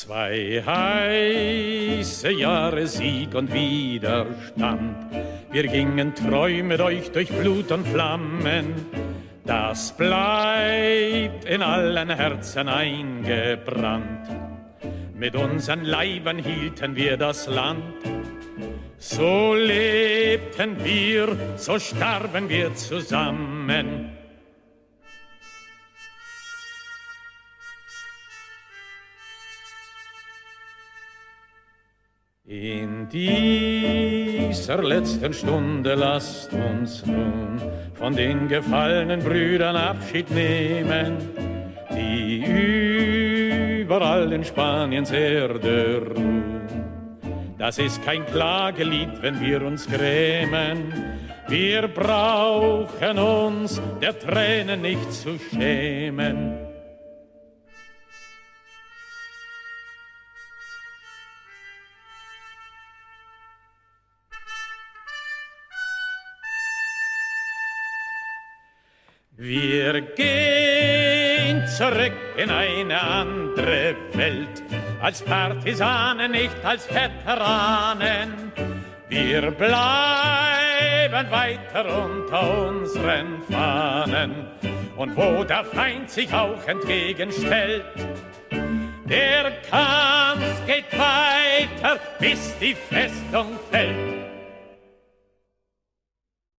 Zwei heiße Jahre Sieg und Widerstand. Wir gingen treu mit euch durch Blut und Flammen. Das bleibt in allen Herzen eingebrannt. Mit unseren Leibern hielten wir das Land. So lebten wir, so starben wir zusammen. In dieser letzten Stunde lasst uns nun von den gefallenen Brüdern Abschied nehmen, die überall in Spaniens Erde ruhen. Das ist kein Klagelied, wenn wir uns grämen. Wir brauchen uns der Tränen nicht zu schämen. Wir gehen zurück in eine andere Welt, als Partisanen, nicht als Veteranen. Wir bleiben weiter unter unseren Fahnen. Und wo der Feind sich auch entgegenstellt, der Kampf geht weiter, bis die Festung fällt.